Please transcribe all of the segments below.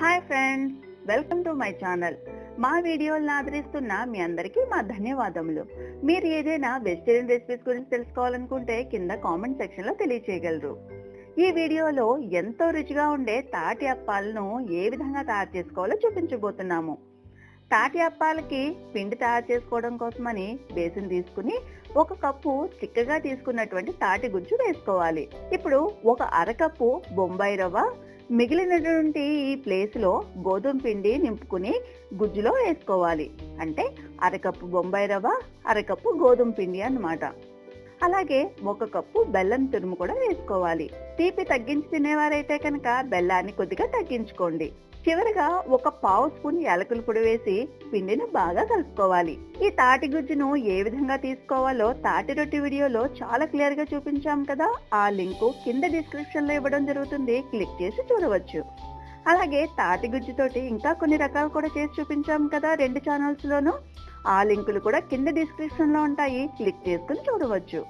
Hi friends welcome to my channel. మా వీడియోలను ఆదరిస్తున్న మీ అందరికీ మా ధన్యవాదములు. మీరు ఏదైనా వెజిటేరియన్ రెసిపీస్ గురించి తెలుసుకోవాలనుకుంటే కింద కామెంట్ సెక్షన్లో తెలియచేయగలరు. ఈ వీడియోలో ఎంతో రుచిగా ఉండే తాటి అప్పాలను ఏ విధంగా తయారు చేసుకోవాలో చూపించబోతున్నాము. తాటి అప్పాలకి పిండి తయారు చేసుకోవడం కోసమని బేసిన్ తీసుకుని ఒక కప్పు చిక్కగా తీసుకున్నటువంటి తాటి గుజ్జు వేసుకోవాలి. ఇప్పుడు ఒక అరకప్పు బొంబాయి రవ్వ మిగిలినటువంటి ఈ ప్లేస్లో గోధుమ పిండి నింపుకుని గుజ్జులో వేసుకోవాలి. అంటే అరకప్పు బొంబాయి రవ్వ అరకప్పు గోధుమ పిండి అన్నమాట. అలాగే ఒక కప్పు బెల్లం తురుము కూడా వేసుకోవాలి. తీపి తగ్గించి తినేవారైతే కనుక బెల్లాన్ని కొద్దిగా తగ్గించుకోండి. చివరిగా ఒక పావు స్పూన్ యాలకుల పొడి వేసి పిండిని బాగా కలుపుకోవాలి. ఈ తాటి గుజ్జును ఏ విధంగా తీసుకోవాలో తాటి రొట్టి వీడియోలో చాలా క్లియర్గా చూపించాం కదా. ఆ లింకు కింద డిస్క్రిప్షన్లో ఇవ్వడం జరుగుతుంది. క్లిక్ చేసి చూడవచ్చు. అలాగే తాటి గుజ్జుతోటి ఇంకా కొన్ని రకాలు కూడా చేసి చూపించాం కదా రెండు ఛానల్స్లోనూ ఆ లింకులు కూడా కింద డిస్క్రిప్షన్లో ఉంటాయి. క్లిక్ చేసుకుని చూడవచ్చు.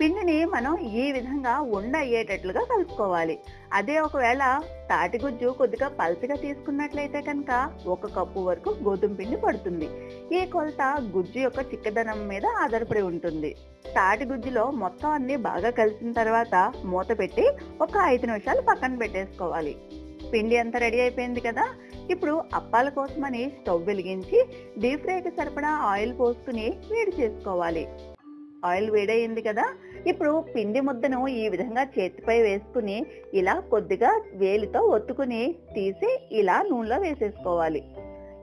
పిండిని మనం ఈ విధంగా ఉండ అయ్యేటట్లుగా కలుపుకోవాలి. అదే ఒకవేళ తాటి గుజ్జు కొద్దిగా పల్చగా తీసుకున్నట్లయితే కనుక ఒక కప్పు వరకు గోధుమ పిండి పడుతుంది. ఈ కొలత గుజ్జు యొక్క చిక్కదనం మీద ఆధారపడి ఉంటుంది. తాటి గుజ్జులో మొత్తం అన్ని బాగా కలిసిన తర్వాత మూత పెట్టి ఒక ఐదు నిమిషాలు పక్కన పెట్టేసుకోవాలి. పిండి అంతా రెడీ అయిపోయింది కదా. ఇప్పుడు అప్పాల కోసమని స్టవ్ వెలిగించి డీప్ ఫ్రైకి సరిపడా ఆయిల్ పోసుకుని వేడి చేసుకోవాలి. ఆయిల్ వేడయింది కదా. ఇప్పుడు పిండి ముద్దను ఈ విధంగా చేతిపై వేసుకుని ఇలా కొద్దిగా వేలితో ఒత్తుకుని తీసి ఇలా నూనెలో వేసేసుకోవాలి.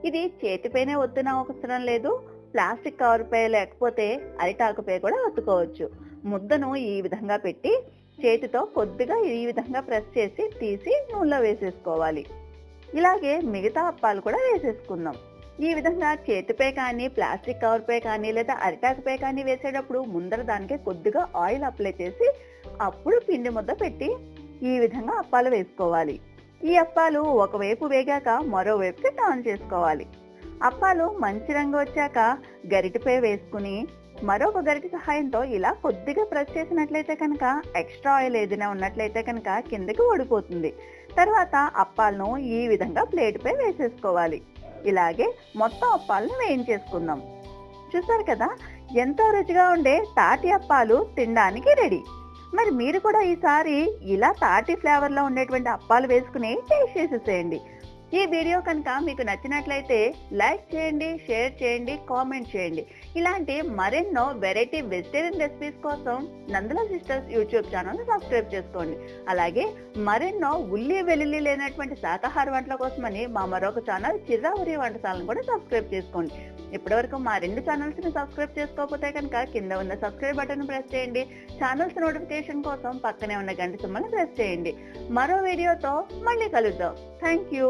ఇది చేతిపైనే ఒత్తున అవసరం లేదు. ప్లాస్టిక్ కవర్పై లేకపోతే అరిటాకుపై కూడా ఒత్తుకోవచ్చు. ముద్దను ఈ విధంగా పెట్టి చేతితో కొద్దిగా ఈ విధంగా ప్రెస్ చేసి తీసి నూనెలో వేసేసుకోవాలి. ఇలాగే మిగతా అప్పాలు కూడా వేసేసుకుందాం. ఈ విధంగా చేతిపై కానీ ప్లాస్టిక్ కవర్పై కానీ లేదా అరిటాకుపై కానీ వేసేటప్పుడు ముందర దానికి కొద్దిగా ఆయిల్ అప్లై చేసి అప్పుడు పిండి ముద్ద పెట్టి ఈ విధంగా అప్పాలు వేసుకోవాలి. ఈ అప్పాలు ఒకవైపు వేగాక మరోవైపుకి టర్న్ చేసుకోవాలి. అప్పాలు మంచి రంగు వచ్చాక గరిటిపై వేసుకుని మరొక గరిటి సహాయంతో ఇలా కొద్దిగా ప్రెస్ చేసినట్లయితే కనుక ఎక్స్ట్రా ఆయిల్ ఏదైనా ఉన్నట్లయితే కనుక కిందకి ఓడిపోతుంది తర్వాత అప్పాలను ఈ విధంగా ప్లేట్పై వేసేసుకోవాలి. ఇలాగే మొత్తం అప్పాలను వేయించేసుకుందాం. చూసారు కదా ఎంతో రుచిగా ఉండే తాటి అప్పాలు తినడానికి రెడీ మరి మీరు కూడా ఈసారి ఇలా తాటి ఫ్లేవర్లో ఉండేటువంటి అప్పాలు వేసుకుని టేస్ట్ చేసేసేయండి. ఈ వీడియో కనుక మీకు నచ్చినట్లయితే లైక్ చేయండి షేర్ చేయండి కామెంట్ చేయండి. ఇలాంటి మరెన్నో వెరైటీ వెజిటేరియన్ రెసిపీస్ కోసం Nandala sisters YouTube channel subscribe చేసుకోండి. అలాగే మరెన్నో ఉల్లి వెల్లుల్లి లేనటువంటి శాకాహార వంటల కోసమని మా మరొక ఛానల్ చిరావరి వంటశాలను కూడా సబ్స్క్రైబ్ చేసుకోండి. ఇప్పటివరకు మా రెండు ఛానల్స్ని సబ్స్క్రైబ్ చేసుకోకపోతే కనుక కింద ఉన్న సబ్స్క్రైబ్ బటన్ ప్రెస్ చేయండి. ఛానల్స్ నోటిఫికేషన్ కోసం పక్కనే ఉన్న గంట సింబల్ ప్రెస్ చేయండి. మరో వీడియోతో మళ్ళీ కలుద్దాం. Thank you